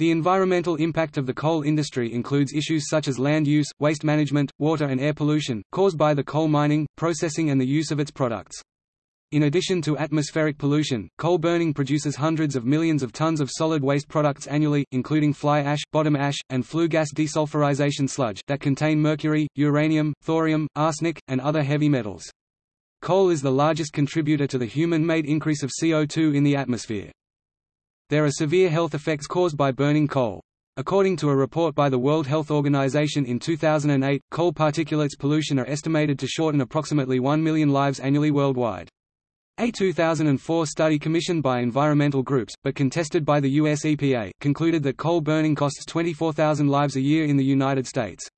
The environmental impact of the coal industry includes issues such as land use, waste management, water and air pollution, caused by the coal mining, processing and the use of its products. In addition to atmospheric pollution, coal burning produces hundreds of millions of tons of solid waste products annually, including fly ash, bottom ash, and flue gas desulfurization sludge that contain mercury, uranium, thorium, arsenic, and other heavy metals. Coal is the largest contributor to the human-made increase of CO2 in the atmosphere. There are severe health effects caused by burning coal. According to a report by the World Health Organization in 2008, coal particulates pollution are estimated to shorten approximately 1 million lives annually worldwide. A 2004 study commissioned by environmental groups, but contested by the US EPA, concluded that coal burning costs 24,000 lives a year in the United States.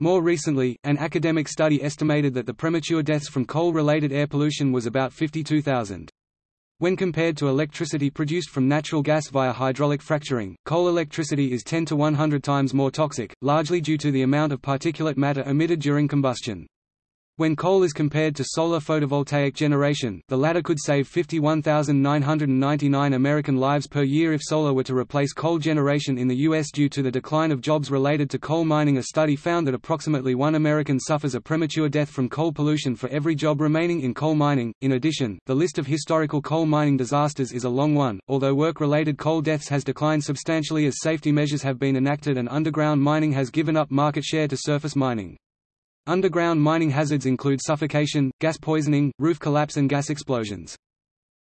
More recently, an academic study estimated that the premature deaths from coal-related air pollution was about 52,000. When compared to electricity produced from natural gas via hydraulic fracturing, coal electricity is 10 to 100 times more toxic, largely due to the amount of particulate matter emitted during combustion. When coal is compared to solar photovoltaic generation, the latter could save 51,999 American lives per year if solar were to replace coal generation in the U.S. due to the decline of jobs related to coal mining. A study found that approximately one American suffers a premature death from coal pollution for every job remaining in coal mining. In addition, the list of historical coal mining disasters is a long one, although work related coal deaths has declined substantially as safety measures have been enacted and underground mining has given up market share to surface mining. Underground mining hazards include suffocation, gas poisoning, roof collapse and gas explosions.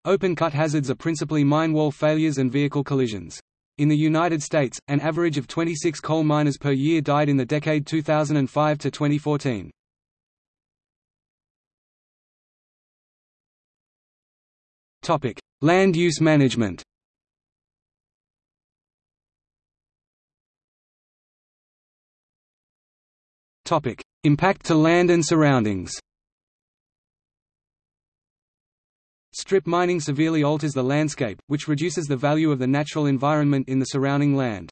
Open-cut hazards are principally mine wall failures and vehicle collisions. In the United States, an average of 26 coal miners per year died in the decade 2005 to 2014. Topic: Land use management. Topic: Impact to land and surroundings Strip mining severely alters the landscape, which reduces the value of the natural environment in the surrounding land.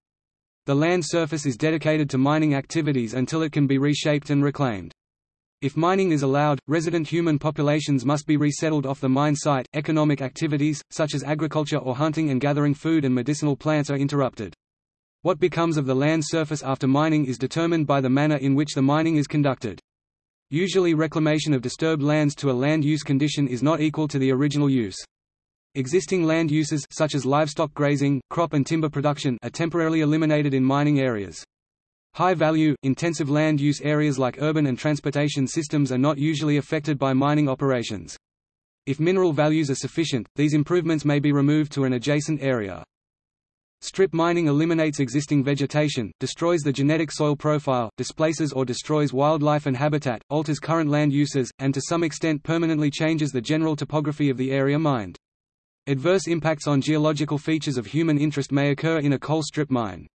The land surface is dedicated to mining activities until it can be reshaped and reclaimed. If mining is allowed, resident human populations must be resettled off the mine site. Economic activities, such as agriculture or hunting and gathering food and medicinal plants, are interrupted. What becomes of the land surface after mining is determined by the manner in which the mining is conducted. Usually reclamation of disturbed lands to a land use condition is not equal to the original use. Existing land uses such as livestock grazing, crop and timber production are temporarily eliminated in mining areas. High-value, intensive land use areas like urban and transportation systems are not usually affected by mining operations. If mineral values are sufficient, these improvements may be removed to an adjacent area. Strip mining eliminates existing vegetation, destroys the genetic soil profile, displaces or destroys wildlife and habitat, alters current land uses, and to some extent permanently changes the general topography of the area mined. Adverse impacts on geological features of human interest may occur in a coal strip mine.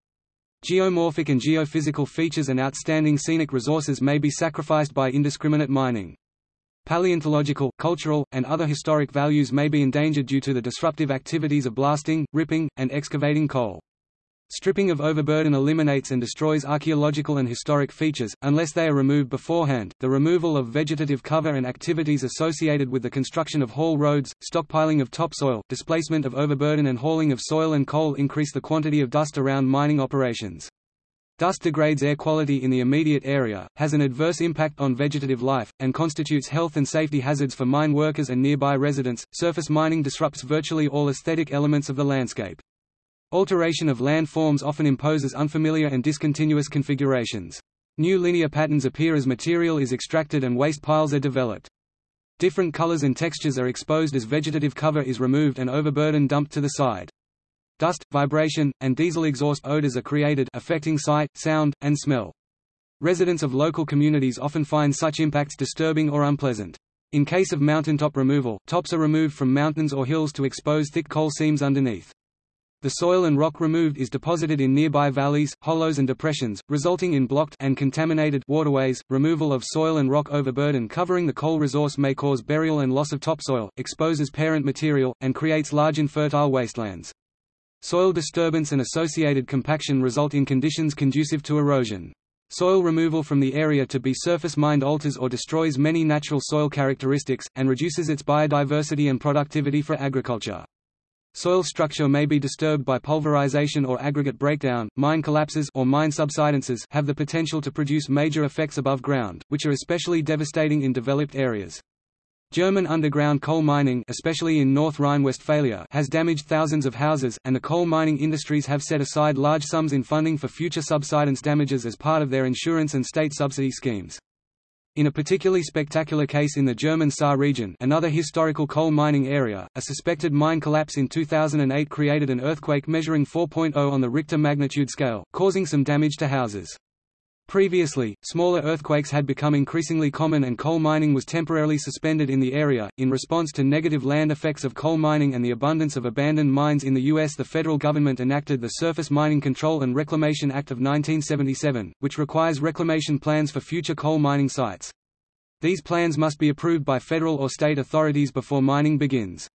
Geomorphic and geophysical features and outstanding scenic resources may be sacrificed by indiscriminate mining. Paleontological, cultural, and other historic values may be endangered due to the disruptive activities of blasting, ripping, and excavating coal. Stripping of overburden eliminates and destroys archaeological and historic features, unless they are removed beforehand. The removal of vegetative cover and activities associated with the construction of haul roads, stockpiling of topsoil, displacement of overburden, and hauling of soil and coal increase the quantity of dust around mining operations. Dust degrades air quality in the immediate area, has an adverse impact on vegetative life, and constitutes health and safety hazards for mine workers and nearby residents. Surface mining disrupts virtually all aesthetic elements of the landscape. Alteration of land forms often imposes unfamiliar and discontinuous configurations. New linear patterns appear as material is extracted and waste piles are developed. Different colors and textures are exposed as vegetative cover is removed and overburden dumped to the side. Dust, vibration, and diesel exhaust odors are created affecting sight, sound, and smell. Residents of local communities often find such impacts disturbing or unpleasant. In case of mountaintop removal, tops are removed from mountains or hills to expose thick coal seams underneath. The soil and rock removed is deposited in nearby valleys, hollows and depressions, resulting in blocked and contaminated waterways. Removal of soil and rock overburden covering the coal resource may cause burial and loss of topsoil, exposes parent material, and creates large infertile wastelands. Soil disturbance and associated compaction result in conditions conducive to erosion. Soil removal from the area to be surface mined alters or destroys many natural soil characteristics, and reduces its biodiversity and productivity for agriculture. Soil structure may be disturbed by pulverization or aggregate breakdown. Mine collapses or mine subsidences have the potential to produce major effects above ground, which are especially devastating in developed areas. German underground coal mining especially in North Rhine-Westphalia has damaged thousands of houses, and the coal mining industries have set aside large sums in funding for future subsidence damages as part of their insurance and state subsidy schemes. In a particularly spectacular case in the German Saar region another historical coal mining area, a suspected mine collapse in 2008 created an earthquake measuring 4.0 on the Richter magnitude scale, causing some damage to houses. Previously, smaller earthquakes had become increasingly common and coal mining was temporarily suspended in the area. In response to negative land effects of coal mining and the abundance of abandoned mines in the U.S., the federal government enacted the Surface Mining Control and Reclamation Act of 1977, which requires reclamation plans for future coal mining sites. These plans must be approved by federal or state authorities before mining begins.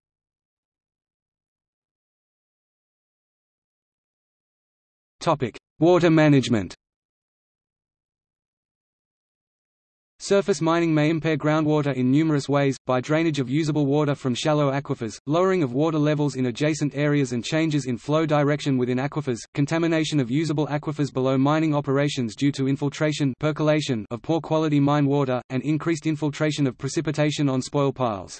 Water management Surface mining may impair groundwater in numerous ways, by drainage of usable water from shallow aquifers, lowering of water levels in adjacent areas and changes in flow direction within aquifers, contamination of usable aquifers below mining operations due to infiltration percolation of poor quality mine water, and increased infiltration of precipitation on spoil piles.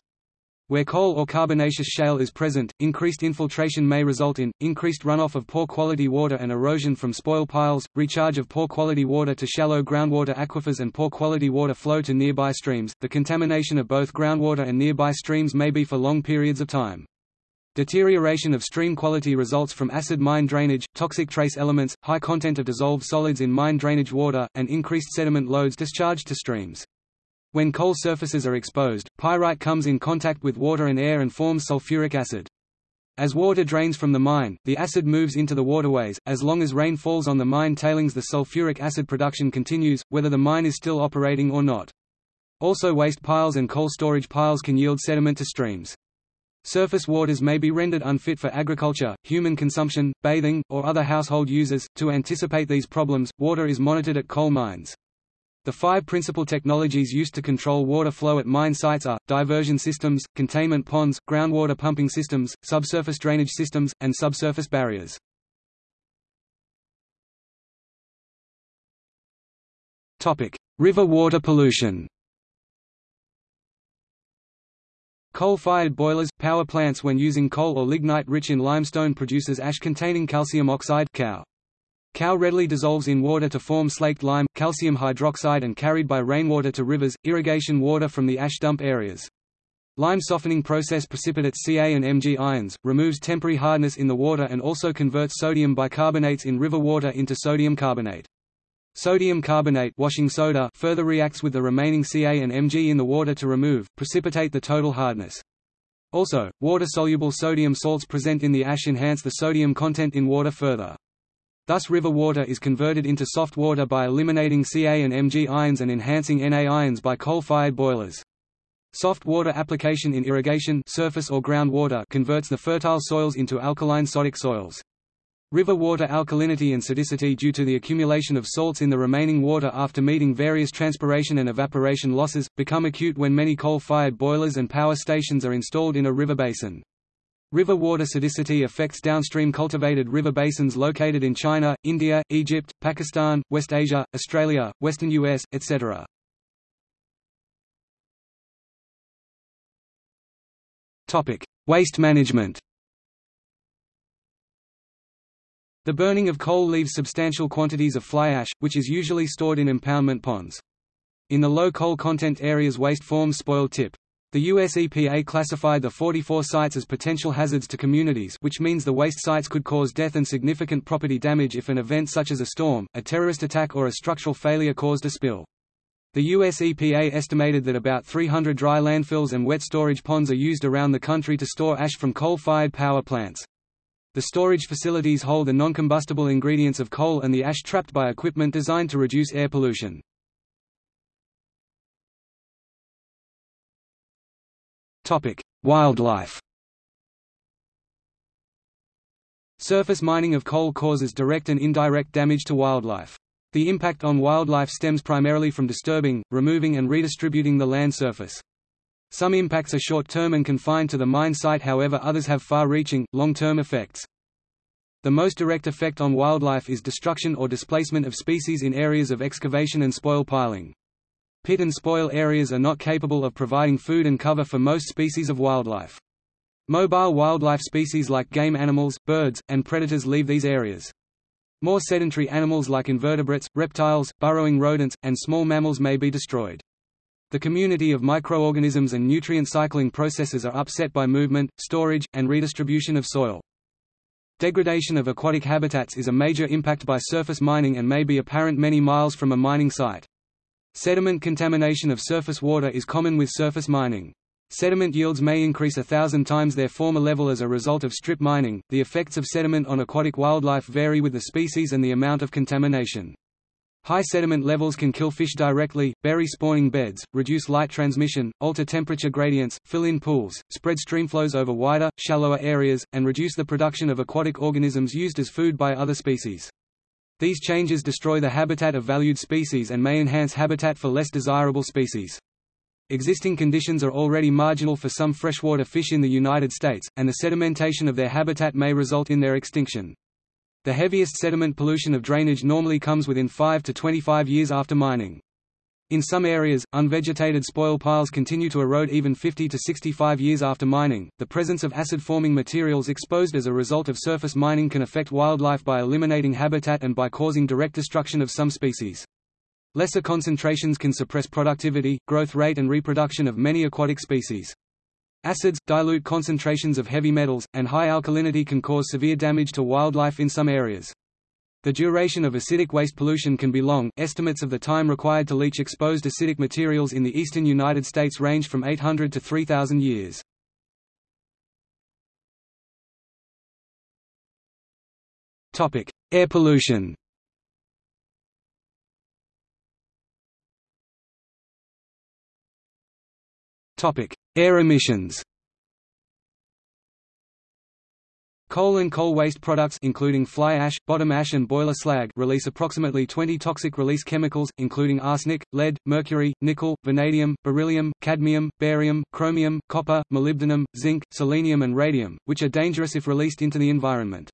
Where coal or carbonaceous shale is present, increased infiltration may result in, increased runoff of poor quality water and erosion from spoil piles, recharge of poor quality water to shallow groundwater aquifers and poor quality water flow to nearby streams. The contamination of both groundwater and nearby streams may be for long periods of time. Deterioration of stream quality results from acid mine drainage, toxic trace elements, high content of dissolved solids in mine drainage water, and increased sediment loads discharged to streams. When coal surfaces are exposed, pyrite comes in contact with water and air and forms sulfuric acid. As water drains from the mine, the acid moves into the waterways. As long as rain falls on the mine tailings, the sulfuric acid production continues, whether the mine is still operating or not. Also, waste piles and coal storage piles can yield sediment to streams. Surface waters may be rendered unfit for agriculture, human consumption, bathing, or other household uses. To anticipate these problems, water is monitored at coal mines. The five principal technologies used to control water flow at mine sites are, diversion systems, containment ponds, groundwater pumping systems, subsurface drainage systems, and subsurface barriers. River water pollution Coal-fired boilers, power plants when using coal or lignite rich in limestone produces ash containing calcium oxide CaO. CaO readily dissolves in water to form slaked lime, calcium hydroxide and carried by rainwater to rivers, irrigation water from the ash dump areas. Lime softening process precipitates Ca and Mg ions, removes temporary hardness in the water and also converts sodium bicarbonates in river water into sodium carbonate. Sodium carbonate washing soda further reacts with the remaining Ca and Mg in the water to remove, precipitate the total hardness. Also, water-soluble sodium salts present in the ash enhance the sodium content in water further. Thus river water is converted into soft water by eliminating Ca and Mg ions and enhancing Na ions by coal-fired boilers. Soft water application in irrigation surface or groundwater converts the fertile soils into alkaline sodic soils. River water alkalinity and sodicity due to the accumulation of salts in the remaining water after meeting various transpiration and evaporation losses, become acute when many coal-fired boilers and power stations are installed in a river basin. River water sodicity affects downstream cultivated river basins located in China, India, Egypt, Pakistan, West Asia, Australia, western US, etc. Topic: Waste management. The burning of coal leaves substantial quantities of fly ash, which is usually stored in impoundment ponds. In the low coal content areas waste forms spoil tip. The US EPA classified the 44 sites as potential hazards to communities which means the waste sites could cause death and significant property damage if an event such as a storm, a terrorist attack or a structural failure caused a spill. The US EPA estimated that about 300 dry landfills and wet storage ponds are used around the country to store ash from coal-fired power plants. The storage facilities hold the non-combustible ingredients of coal and the ash trapped by equipment designed to reduce air pollution. Wildlife Surface mining of coal causes direct and indirect damage to wildlife. The impact on wildlife stems primarily from disturbing, removing and redistributing the land surface. Some impacts are short-term and confined to the mine site however others have far-reaching, long-term effects. The most direct effect on wildlife is destruction or displacement of species in areas of excavation and spoil piling. Pit and spoil areas are not capable of providing food and cover for most species of wildlife. Mobile wildlife species like game animals, birds, and predators leave these areas. More sedentary animals like invertebrates, reptiles, burrowing rodents, and small mammals may be destroyed. The community of microorganisms and nutrient cycling processes are upset by movement, storage, and redistribution of soil. Degradation of aquatic habitats is a major impact by surface mining and may be apparent many miles from a mining site. Sediment contamination of surface water is common with surface mining. Sediment yields may increase a thousand times their former level as a result of strip mining. The effects of sediment on aquatic wildlife vary with the species and the amount of contamination. High sediment levels can kill fish directly, bury spawning beds, reduce light transmission, alter temperature gradients, fill in pools, spread streamflows over wider, shallower areas, and reduce the production of aquatic organisms used as food by other species. These changes destroy the habitat of valued species and may enhance habitat for less desirable species. Existing conditions are already marginal for some freshwater fish in the United States, and the sedimentation of their habitat may result in their extinction. The heaviest sediment pollution of drainage normally comes within 5 to 25 years after mining. In some areas, unvegetated spoil piles continue to erode even 50 to 65 years after mining. The presence of acid forming materials exposed as a result of surface mining can affect wildlife by eliminating habitat and by causing direct destruction of some species. Lesser concentrations can suppress productivity, growth rate and reproduction of many aquatic species. Acids, dilute concentrations of heavy metals, and high alkalinity can cause severe damage to wildlife in some areas. The duration of acidic waste pollution can be long. Estimates of the time required to leach exposed acidic materials in the eastern United States range from 800 to 3000 years. Topic: Air pollution. Topic: Air emissions. Coal and coal waste products including fly ash, bottom ash and boiler slag release approximately 20 toxic release chemicals, including arsenic, lead, mercury, nickel, vanadium, beryllium, cadmium, barium, chromium, copper, molybdenum, zinc, selenium and radium, which are dangerous if released into the environment.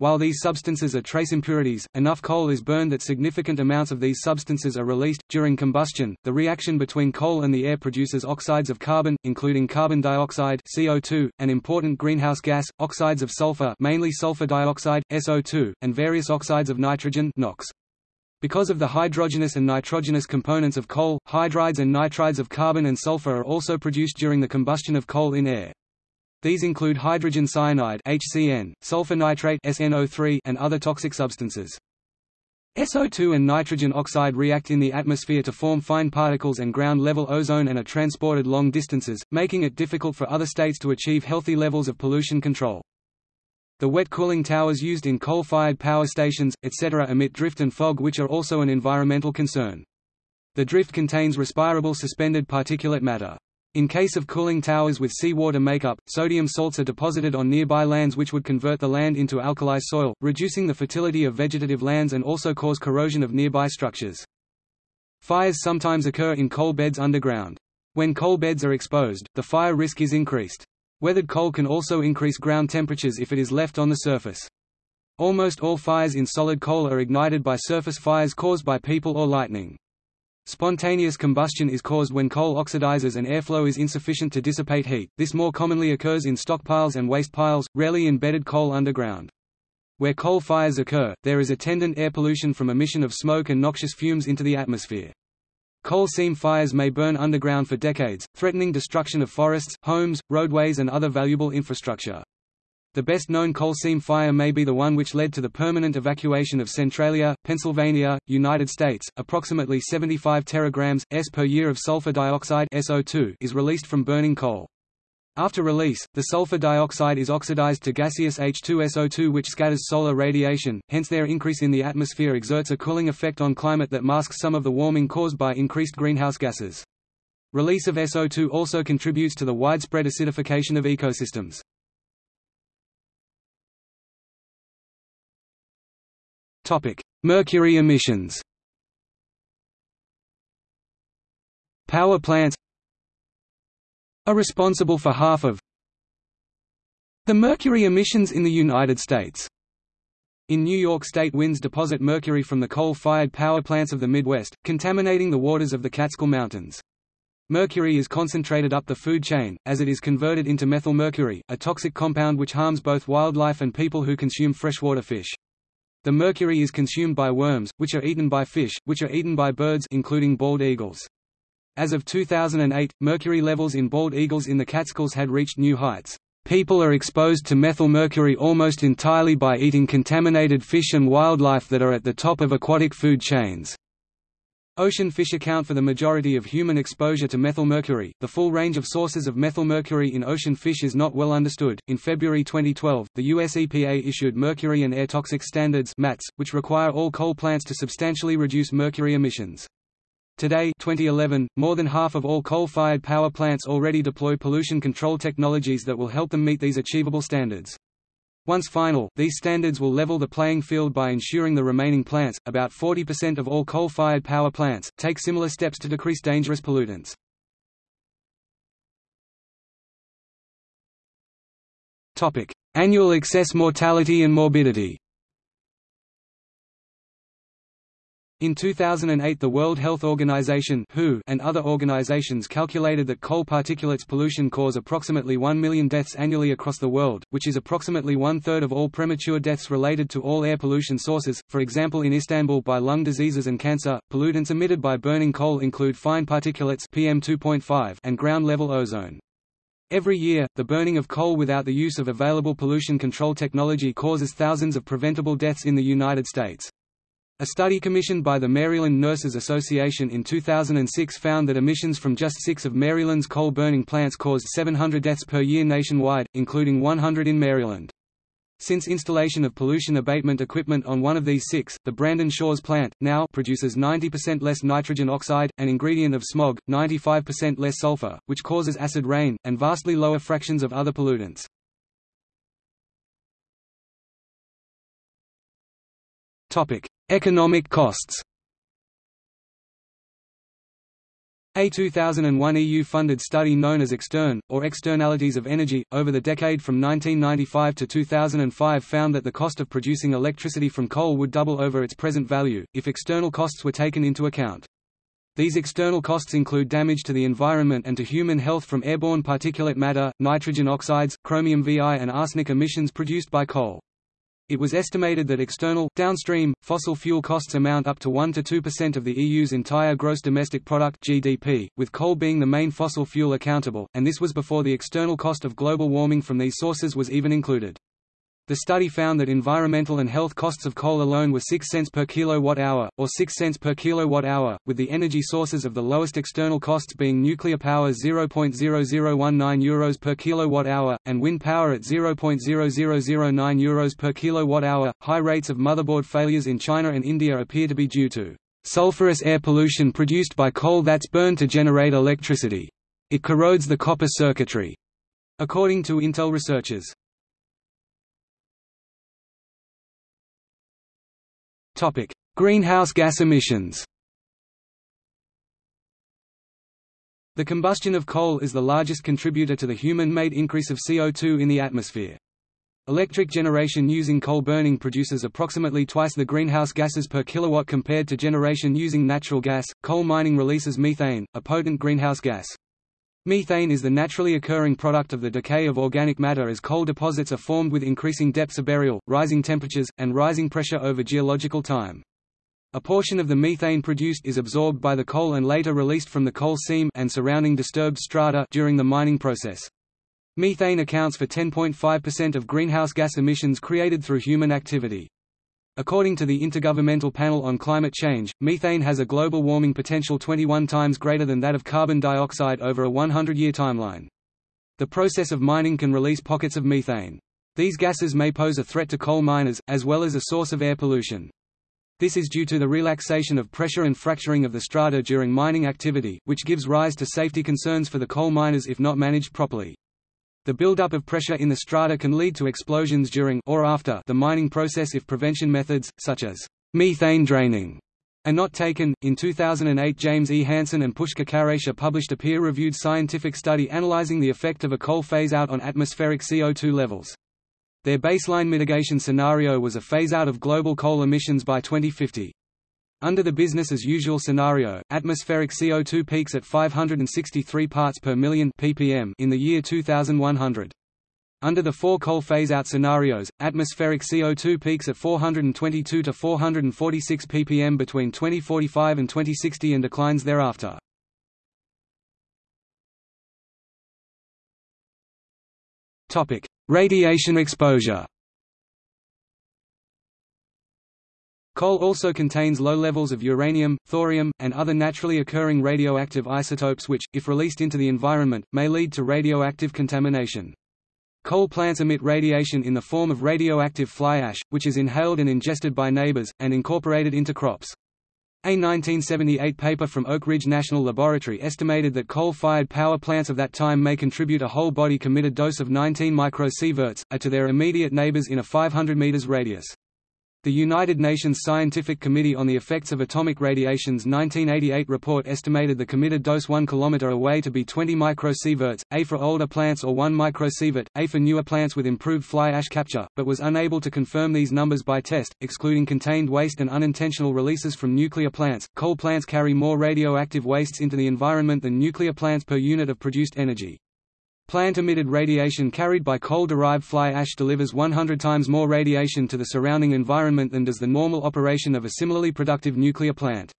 While these substances are trace impurities, enough coal is burned that significant amounts of these substances are released. During combustion, the reaction between coal and the air produces oxides of carbon, including carbon dioxide (CO2), an important greenhouse gas, oxides of sulfur, mainly sulfur dioxide (SO2), and various oxides of nitrogen (NOx). Because of the hydrogenous and nitrogenous components of coal, hydrides and nitrides of carbon and sulfur are also produced during the combustion of coal in air. These include hydrogen cyanide HCN, sulfur nitrate SNO3, and other toxic substances. SO2 and nitrogen oxide react in the atmosphere to form fine particles and ground-level ozone and are transported long distances, making it difficult for other states to achieve healthy levels of pollution control. The wet cooling towers used in coal-fired power stations, etc. emit drift and fog which are also an environmental concern. The drift contains respirable suspended particulate matter. In case of cooling towers with seawater makeup, sodium salts are deposited on nearby lands which would convert the land into alkali soil, reducing the fertility of vegetative lands and also cause corrosion of nearby structures. Fires sometimes occur in coal beds underground. When coal beds are exposed, the fire risk is increased. Weathered coal can also increase ground temperatures if it is left on the surface. Almost all fires in solid coal are ignited by surface fires caused by people or lightning. Spontaneous combustion is caused when coal oxidizes and airflow is insufficient to dissipate heat. This more commonly occurs in stockpiles and waste piles, rarely in bedded coal underground. Where coal fires occur, there is attendant air pollution from emission of smoke and noxious fumes into the atmosphere. Coal seam fires may burn underground for decades, threatening destruction of forests, homes, roadways and other valuable infrastructure. The best-known coal seam fire may be the one which led to the permanent evacuation of Centralia, Pennsylvania, United States. Approximately 75 teragrams s per year of sulfur dioxide (SO2) is released from burning coal. After release, the sulfur dioxide is oxidized to gaseous H2SO2 which scatters solar radiation, hence their increase in the atmosphere exerts a cooling effect on climate that masks some of the warming caused by increased greenhouse gases. Release of SO2 also contributes to the widespread acidification of ecosystems. Mercury emissions Power plants are responsible for half of the mercury emissions in the United States. In New York State winds deposit mercury from the coal-fired power plants of the Midwest, contaminating the waters of the Catskill Mountains. Mercury is concentrated up the food chain, as it is converted into methylmercury, a toxic compound which harms both wildlife and people who consume freshwater fish. The mercury is consumed by worms, which are eaten by fish, which are eaten by birds including bald eagles. As of 2008, mercury levels in bald eagles in the Catskills had reached new heights. People are exposed to methylmercury almost entirely by eating contaminated fish and wildlife that are at the top of aquatic food chains. Ocean fish account for the majority of human exposure to methylmercury. The full range of sources of methylmercury in ocean fish is not well understood. In February 2012, the US EPA issued Mercury and Air Toxic Standards (MATS), which require all coal plants to substantially reduce mercury emissions. Today 2011, more than half of all coal-fired power plants already deploy pollution control technologies that will help them meet these achievable standards. Once final, these standards will level the playing field by ensuring the remaining plants, about 40% of all coal-fired power plants, take similar steps to decrease dangerous pollutants. Annual excess mortality and morbidity In 2008 the World Health Organization WHO and other organizations calculated that coal particulates pollution cause approximately 1 million deaths annually across the world, which is approximately one-third of all premature deaths related to all air pollution sources, for example in Istanbul by lung diseases and cancer. Pollutants emitted by burning coal include fine particulates PM2.5 and ground-level ozone. Every year, the burning of coal without the use of available pollution control technology causes thousands of preventable deaths in the United States. A study commissioned by the Maryland Nurses Association in 2006 found that emissions from just six of Maryland's coal-burning plants caused 700 deaths per year nationwide, including 100 in Maryland. Since installation of pollution abatement equipment on one of these six, the Brandon Shores plant, now produces 90% less nitrogen oxide, an ingredient of smog, 95% less sulfur, which causes acid rain, and vastly lower fractions of other pollutants. Economic costs A 2001 EU-funded study known as Extern, or Externalities of Energy, over the decade from 1995 to 2005 found that the cost of producing electricity from coal would double over its present value, if external costs were taken into account. These external costs include damage to the environment and to human health from airborne particulate matter, nitrogen oxides, chromium VI and arsenic emissions produced by coal. It was estimated that external, downstream, fossil fuel costs amount up to 1 to 2% of the EU's entire gross domestic product GDP, with coal being the main fossil fuel accountable, and this was before the external cost of global warming from these sources was even included. The study found that environmental and health costs of coal alone were 6 cents per kilowatt-hour, or 6 cents per kilowatt-hour, with the energy sources of the lowest external costs being nuclear power 0.0019 euros per kilowatt-hour, and wind power at 0.0009 euros per kilowatt-hour. High rates of motherboard failures in China and India appear to be due to sulfurous air pollution produced by coal that's burned to generate electricity. It corrodes the copper circuitry, according to Intel researchers. Topic: Greenhouse gas emissions. The combustion of coal is the largest contributor to the human-made increase of CO2 in the atmosphere. Electric generation using coal burning produces approximately twice the greenhouse gases per kilowatt compared to generation using natural gas. Coal mining releases methane, a potent greenhouse gas. Methane is the naturally occurring product of the decay of organic matter as coal deposits are formed with increasing depths of burial, rising temperatures, and rising pressure over geological time. A portion of the methane produced is absorbed by the coal and later released from the coal seam and surrounding disturbed strata during the mining process. Methane accounts for 10.5% of greenhouse gas emissions created through human activity. According to the Intergovernmental Panel on Climate Change, methane has a global warming potential 21 times greater than that of carbon dioxide over a 100-year timeline. The process of mining can release pockets of methane. These gases may pose a threat to coal miners, as well as a source of air pollution. This is due to the relaxation of pressure and fracturing of the strata during mining activity, which gives rise to safety concerns for the coal miners if not managed properly. The buildup of pressure in the strata can lead to explosions during or after the mining process if prevention methods, such as methane draining are not taken. In 2008, James E. Hansen and Pushkar Kharecha published a peer-reviewed scientific study analyzing the effect of a coal phase-out on atmospheric CO2 levels. Their baseline mitigation scenario was a phase-out of global coal emissions by 2050. Under the business-as-usual scenario, atmospheric CO2 peaks at 563 parts per million ppm in the year 2100. Under the four coal phase-out scenarios, atmospheric CO2 peaks at 422 to 446 ppm between 2045 and 2060 and declines thereafter. Radiation exposure. Coal also contains low levels of uranium, thorium, and other naturally occurring radioactive isotopes which, if released into the environment, may lead to radioactive contamination. Coal plants emit radiation in the form of radioactive fly ash, which is inhaled and ingested by neighbors, and incorporated into crops. A 1978 paper from Oak Ridge National Laboratory estimated that coal-fired power plants of that time may contribute a whole-body committed dose of 19 microsieverts, a uh, to their immediate neighbors in a 500 meters radius. The United Nations Scientific Committee on the Effects of Atomic Radiation's 1988 report estimated the committed dose 1 km away to be 20 microsieverts, A for older plants or 1 microsievert, A for newer plants with improved fly ash capture, but was unable to confirm these numbers by test, excluding contained waste and unintentional releases from nuclear plants. Coal plants carry more radioactive wastes into the environment than nuclear plants per unit of produced energy. Plant-emitted radiation carried by coal-derived fly ash delivers 100 times more radiation to the surrounding environment than does the normal operation of a similarly productive nuclear plant.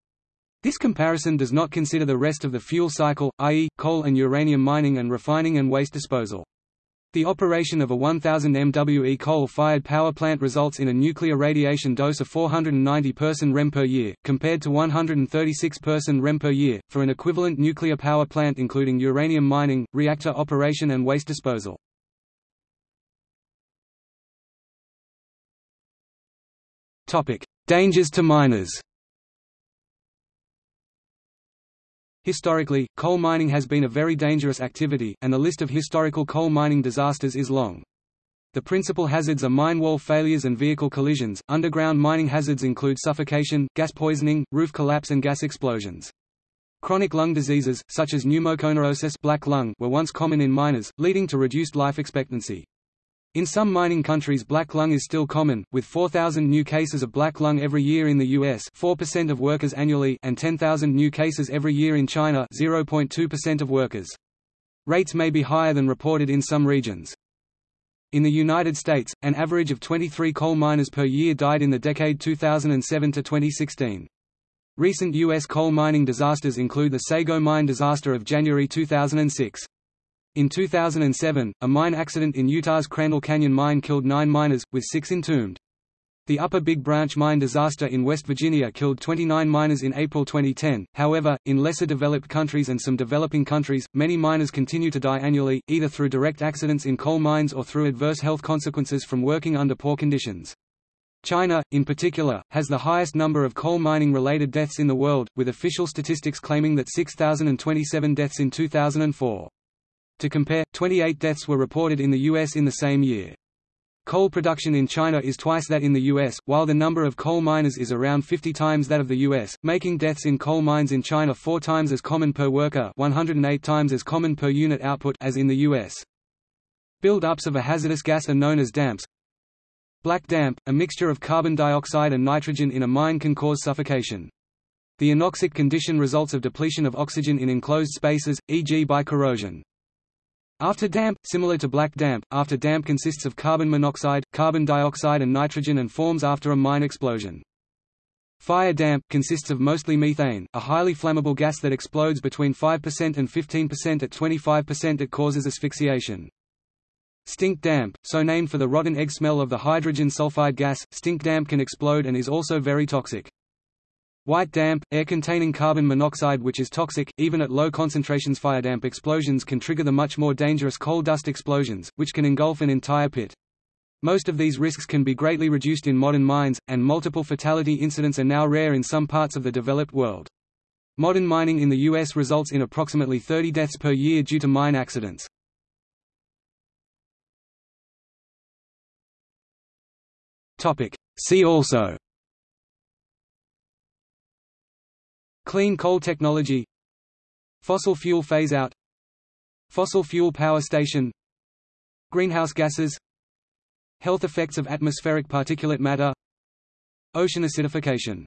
This comparison does not consider the rest of the fuel cycle, i.e., coal and uranium mining and refining and waste disposal. The operation of a 1000 MWE coal-fired power plant results in a nuclear radiation dose of 490 person rem per year, compared to 136 person rem per year, for an equivalent nuclear power plant including uranium mining, reactor operation and waste disposal. Dangers to miners Historically, coal mining has been a very dangerous activity, and the list of historical coal mining disasters is long. The principal hazards are mine wall failures and vehicle collisions. Underground mining hazards include suffocation, gas poisoning, roof collapse, and gas explosions. Chronic lung diseases, such as pneumoconiosis black lung, were once common in miners, leading to reduced life expectancy. In some mining countries black lung is still common, with 4,000 new cases of black lung every year in the US 4% of workers annually and 10,000 new cases every year in China 0.2% of workers. Rates may be higher than reported in some regions. In the United States, an average of 23 coal miners per year died in the decade 2007 to 2016. Recent U.S. coal mining disasters include the Sago mine disaster of January 2006. In 2007, a mine accident in Utah's Crandall Canyon mine killed nine miners, with six entombed. The Upper Big Branch mine disaster in West Virginia killed 29 miners in April 2010. However, in lesser developed countries and some developing countries, many miners continue to die annually, either through direct accidents in coal mines or through adverse health consequences from working under poor conditions. China, in particular, has the highest number of coal mining-related deaths in the world, with official statistics claiming that 6,027 deaths in 2004. To compare, 28 deaths were reported in the U.S. in the same year. Coal production in China is twice that in the U.S., while the number of coal miners is around 50 times that of the U.S., making deaths in coal mines in China four times as common per worker 108 times as common per unit output as in the U.S. Build-ups of a hazardous gas are known as damps. Black damp, a mixture of carbon dioxide and nitrogen in a mine can cause suffocation. The anoxic condition results of depletion of oxygen in enclosed spaces, e.g. by corrosion. After damp, similar to black damp, after damp consists of carbon monoxide, carbon dioxide and nitrogen and forms after a mine explosion. Fire damp, consists of mostly methane, a highly flammable gas that explodes between 5% and 15% at 25% it causes asphyxiation. Stink damp, so named for the rotten egg smell of the hydrogen sulfide gas, stink damp can explode and is also very toxic. White damp, air containing carbon monoxide which is toxic, even at low concentrations Fire damp explosions can trigger the much more dangerous coal dust explosions, which can engulf an entire pit. Most of these risks can be greatly reduced in modern mines, and multiple fatality incidents are now rare in some parts of the developed world. Modern mining in the U.S. results in approximately 30 deaths per year due to mine accidents. See also Clean coal technology. Fossil fuel phase-out Fossil fuel power station. Greenhouse gases. Health effects of atmospheric particulate matter. Ocean acidification